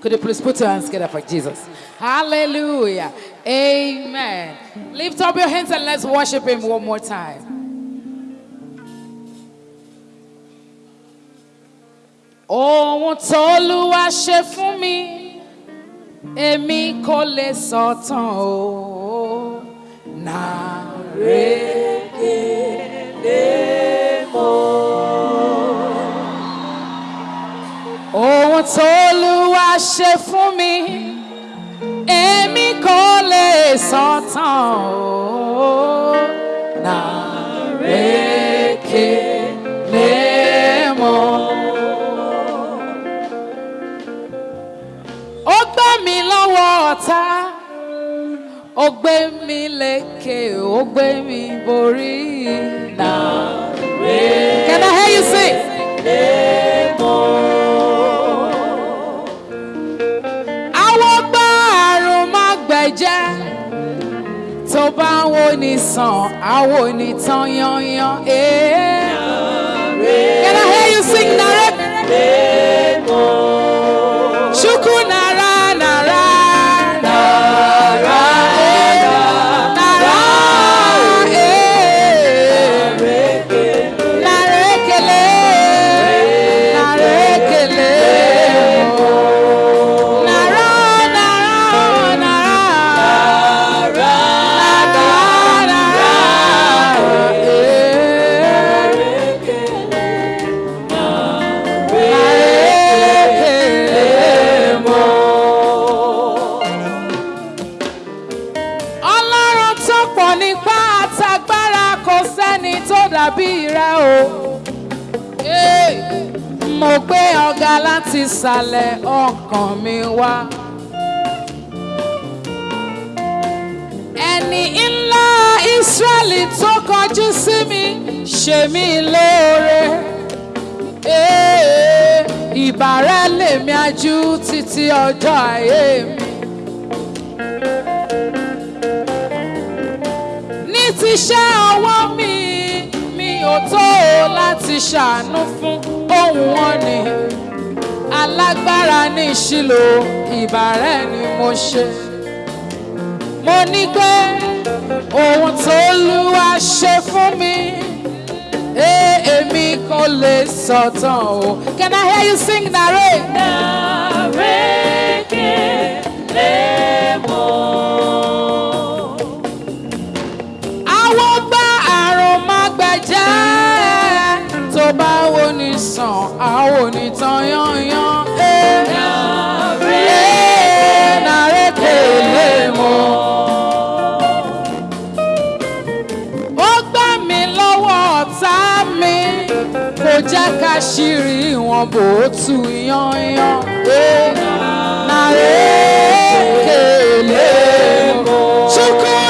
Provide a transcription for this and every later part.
Could you please put your hands together for Jesus? Hallelujah. Amen. Lift up your hands and let's worship Him one more time. Ohun t'Olúwa ṣe fún mi, èmi kò lè sọ tán o. Nàrékèlè mo. Ohun t'Olúwa ṣe fún mi, èmi kò lè sọ tán o. Nàrékèlè mo. Ó gbé mi lọ́wọ́ ọ̀tá, ó gbé mi lékè, ó gbé mi borí. Nàrékèlè. Can I hear you sing? Àwọn bá ń wo ni sàn, àwo ni tán yanyan. Eh. Can I hear you sing direct? Chukwu gbé ọ̀gá láti ìsàlẹ̀ ọkàn mi wá. Ẹni ńlá Ísírẹ́lì tó kọjú sí mi ṣe mí lóore. Hey, Ìbàrẹ̀ lèmi ajú títí ọjọ́ ayé mi. ní ti ṣe ọwọ́ mi mi ò tó láti ṣàánú fún ohun ni alágbára ní ìṣìlò ìbàrẹ̀ ni mo ṣe mo ní pé ohun tó lúwa ṣe fún mi eh, èmi kò lè sọ̀tàn o can I hear you sing nare. má gbẹ̀jẹ́ tó bá wo ni sàn àwọn ò ní tán yányán. Kò jẹ́ ká ṣírí wọn bò ó tú yányán. Eh, nàrékèlè mọ́.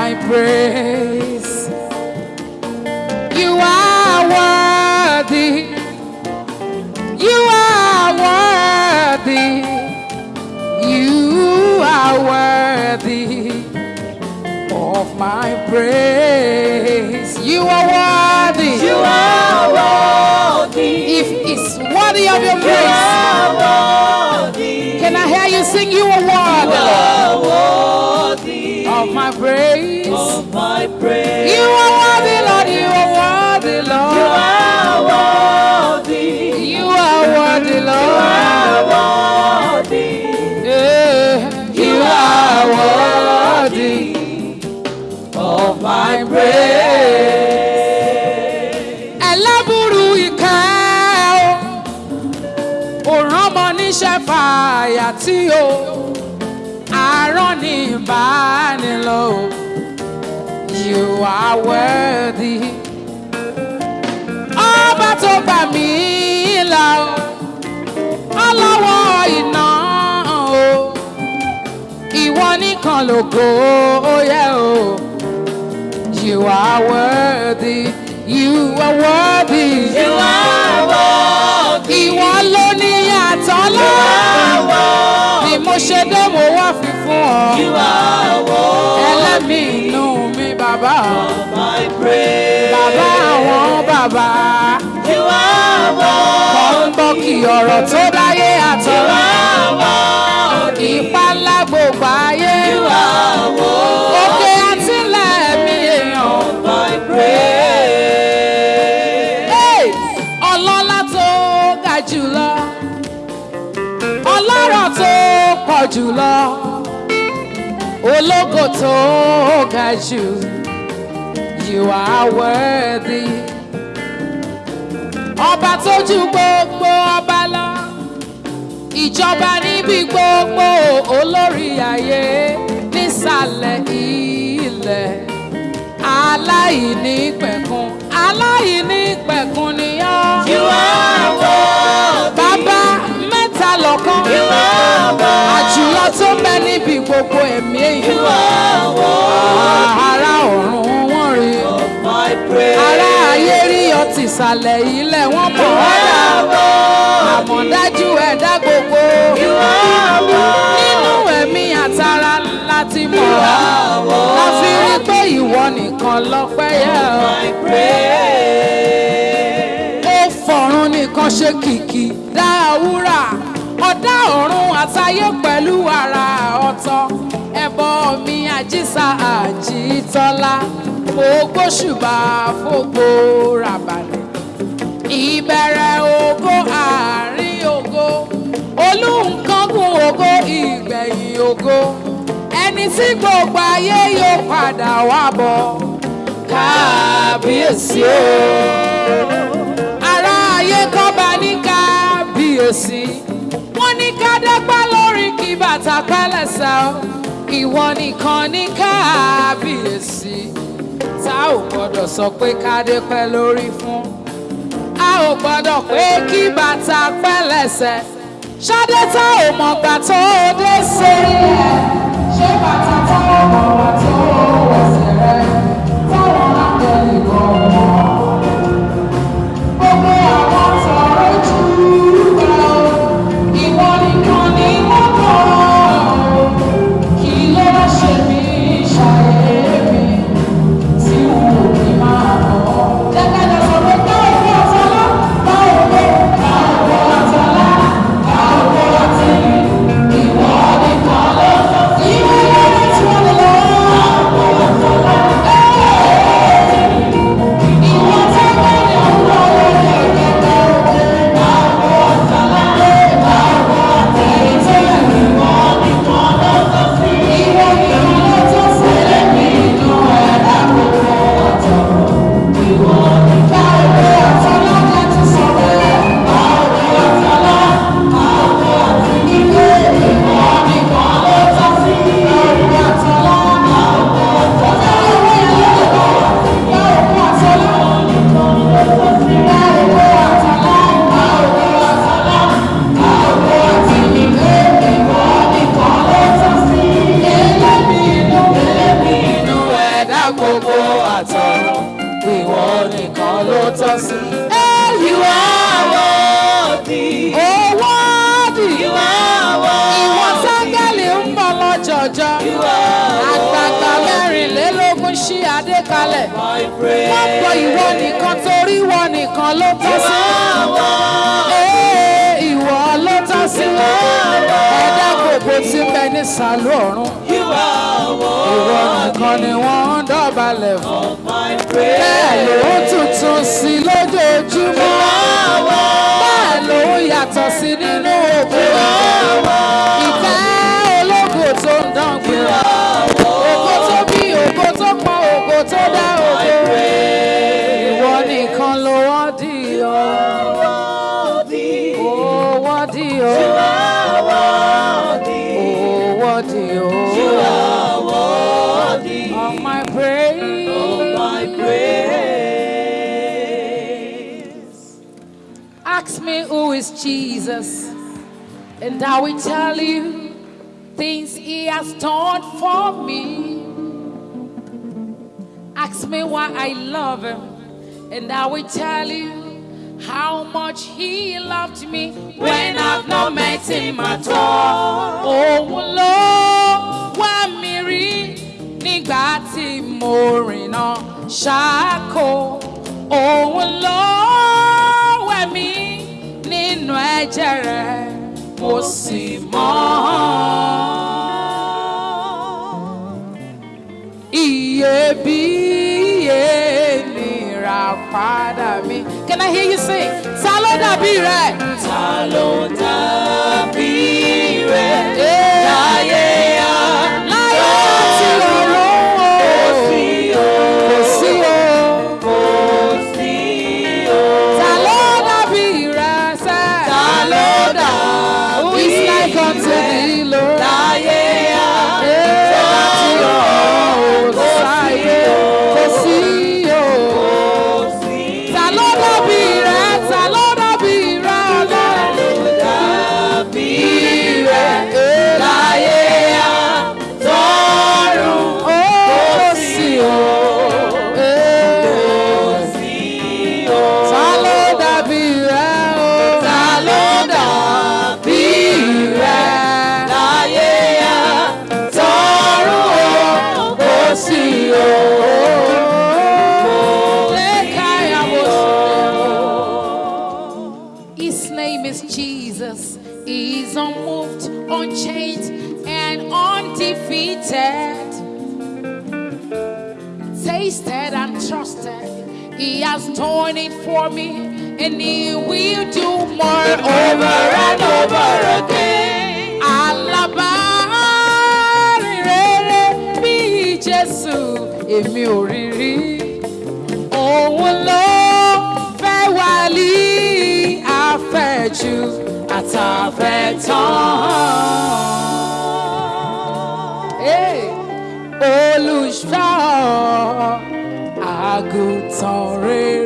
My praise. You are worthy. You are worthy. You are worthy of my praise. You are worthy. You are worthy. If it's worthy of your You praise, are worthy. can I hear you sing? You are You are worthy of my praise. My praise. You are worthy, Lord. You are worthy, Lord. You are worthy. You are worthy, Lord. You are worthy. Yeah. You are worthy of my praise. Ẹlẹ́bùrú ìkẹ́ o, òrán mọ níṣẹ́ fàyà tí o àárọ̀ ní ìbánilò you are worthy. Ọba tó gbà mí là o ọlọ́wọ́ iná o ìwọ nìkan lógo ó yẹ o. You are worthy you are worthy. You are worthy. ìwọ ló ní yàtọ̀ lọ́wọ́ ni mo ṣe dé mo wá fi fún ọ. You are worthy. ẹlẹ́mìí bàbá My praise. bàbá àwọn bàbá You are worthy. kọ́ ń bọ́ kí ọ̀rọ̀ tó dáyé You àtọ̀rọ̀ are worthy. ipa ńlá gbogbo ayé You are worthy. òkè àtìlẹ̀ mi èèyàn My praise. Ọlọ́lá tó ga jùlọ ọlọ́rọ̀ tó pọ̀ jùlọ ológo tó ga jù you are worthy ọba tó ju gbogbo ọba lọ ìjọba níbi gbogbo olórí ayé nísàlẹ̀ ilẹ̀ aláìní pẹ̀kun aláìní pẹ̀kun ni ọ́. You are worthy. bàbá mẹ́ta lọ́kàn. You are worthy. àjùlọ tó ń bẹ níbi gbogbo ẹ̀mí èyí. You are worthy. ará ìsàlẹ̀ ilẹ̀ wọ́n mọ̀ wá dà. worthy. àmọ̀dájú ẹ̀dá gbogbo. Nínú ẹ̀mí àtàrà láti mọ̀ wá. are worthy. la fi rí pé ìwọ nìkan lọ́pẹ́ yẹ ọ́. Ó fọ̀run nìkan ṣe kìkì dá wúrà ọ̀dá ọ̀run àtayé pẹ̀lú ara ọ̀tọ̀ ẹbọ mi àjíṣà àjítọ́lá mo gbóṣùbà fògbó ràbàlẹ̀ ìbẹ̀rẹ̀ ògo àárín ògo. Olùǹkángun ògo ìgbẹ̀yìn ògo. Ẹni tí gbogbo ayé yóò padà wá bọ̀. Kábíyèsí o. Ará ayé kọ́ba ní kábíyèsí. Wọ́n ní kádẹ́pá lórí kí bàtà pẹ́lẹ́sẹ̀ o. Ìwọ nìkan ní kábíyèsí. Tá ò gbọ́dọ̀ sọ pé kádẹ́pẹ́ lórí fún ò gbọ́dọ̀ pé kí bàtà pẹ́lẹ́sẹ̀ ṣadé tá ò mọ̀gbà tó dé sórí ẹ̀ ṣé bàtà tá ò mọ̀gbà tó wẹ̀sẹ̀ rẹ̀? Táwọn akẹ́lì kan mọ̀ kalẹ̀ wọ́n pọ̀ ìwọ nìkan torí ìwọ nìkan ló tọ́ sí. ìwọ ló tọ́ sí. ẹ̀dá gbogbo ń bẹ ní sàlú ọ̀run ìwọ nìkan ni wọ́n ń dọ̀bálẹ̀ fún. Bẹ́ẹ̀ ló praise. tuntun sí lójoojúmọ́. bẹ́ẹ̀ ló yàtọ̀ sí nínú òkú. ìfẹ́ tó dá ògo. ìwọ nìkan ló ọ́. Ó ọ́. Worthy of my praise. my praise. Ask me who is Jesus, and I will tell you things he has done for me. Ask me why I love him, and I will tell you how much he loved me when I've not met him at all. Oh Lord, wá mi rí nígbà tí mo rìnà ṣáko. Òun ló wẹ̀ mí nínú ẹ̀jẹ̀ rẹ̀, mo sì mọ́ padà mi. Can I hear you sing? Ta ló dàbí rẹ̀? Ta ló dàbí rẹ̀ láyé? Láyé has done it for me, and he will do more over and over again. Alábàárìn rere bí Jésù, èmi ò rí rí. Òun ló fẹ́ wá lí àfẹ́jù àtàfẹ́tán. Hey! Olùṣọ́ àgùntàn sorry.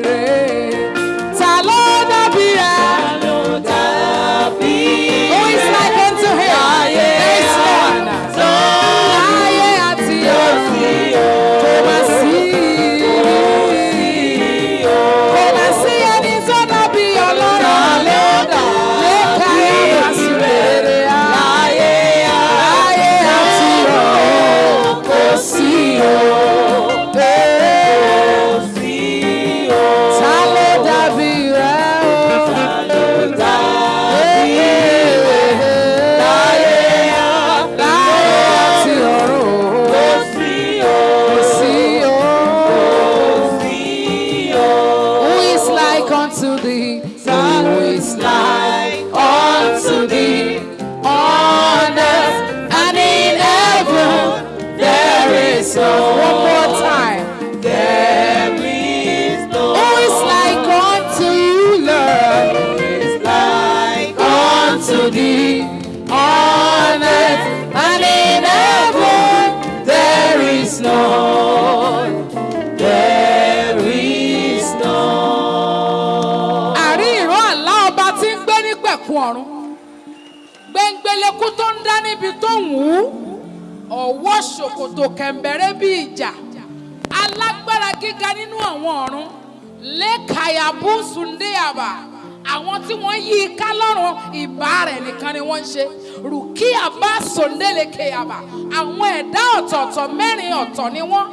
Níbi tó wù ú. Ọ̀wọ́ ṣòkòtò kẹ̀m̀bẹ̀rẹ̀ bí ìjà. Alágbára gíga nínú àwọn ọ̀run. Lékàyàbú Sùndéyàbà. Àwọn tí wọ́n yí i ká lọ́rùn ìbá rẹ̀ nìkan ni wọ́n ń ṣe. Rùkíyàbá Sòndélekèyàbà. Àwọn ẹ̀dá ọ̀tọ̀ọ̀tọ̀ mẹ́rin ọ̀tọ̀ ni wọ́n.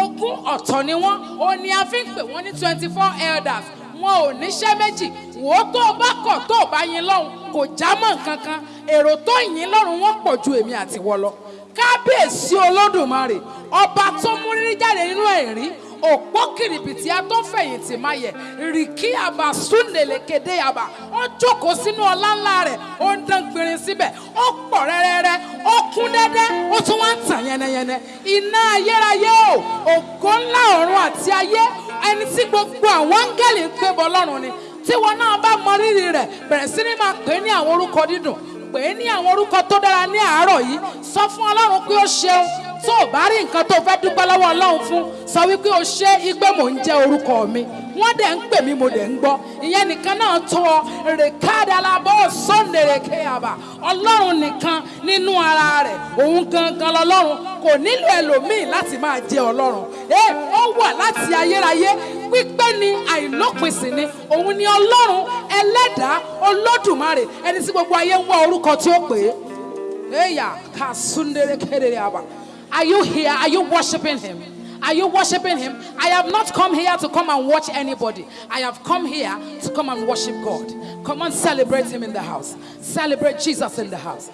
Ogún ọ̀tọ̀ ni wọ́n. Ó ní a ń pè wọ́n ní twenty four elders wọn ò níṣẹ́ méjì. Wò ó tó o bá kọ̀ tó o bá yin lọ́hùn kò já mọ́ nǹkan kan. Èrò tó yin lọ́rùn wọn pọ̀ ju èmi àti wọ lọ. Kábíyèsí olódùmarè ọba tó mú rírí jáde nínú ẹ̀rí òpó kìrìbìtì atọ́fẹ̀yìntì máa yẹ rìkí àbá súnlẹ̀lẹ̀kédé àbá ó jókòó sínú ọlá ńlá rẹ̀ ó ń dán gbìnrín síbẹ̀ ó pọ̀ rẹ́rẹ́rẹ́ ó kún dẹ́dẹ́ ó tún wá ń tàn yẹnẹyẹnẹ. Iná ayérayé o ògo ńlá ọ̀run àti ayé ẹni tí gbogbo àwọn áńgẹ́lì ń pè bọ́ lọ́run ni tí wọn náà bá mọ rírì rẹ̀ bẹ̀rẹ̀ sí ní máa pè é ní àwọn orúkọ dídùn pè é ní àwọn orúkọ tó dára ní àárọ̀ yìí sọ fún ọlọ́run pé ó ṣeun tó o bá rí nǹkan tó fẹ́ dúpẹ́ lọ́wọ́ ọlọ́run fún sọ wípé o ṣe igbe mò ń jẹ́ orúkọ mi wọ́n dẹ̀ ń pè mí mo dẹ̀ ń gbọ́. Ìyẹn nìkan náà tó ọ rèkádàlábọ̀ sọ́ndèrèkéyàbà ọlọ́run nìkan nínú ara rẹ̀ òun gangan lọ́lọ́run. Kò nílò ẹlòmíì láti máa jẹ́ ọlọ́run. Ẹ ó wà láti ayérayé. Pípẹ́ ni àìlópin sì ni. Òun ni ọlọ́run ẹlẹ́dàá olódùmarè ẹni tí gbogbo ayé ń wá orúkọ tí ó pè é. Eya kasundere Are you here? Are you worshiping him? Are you worshiping him? I have not come here to come and watch anybody. I have come here to come and worship God. Come on, celebrate him in the house. Celebrate Jesus in the house.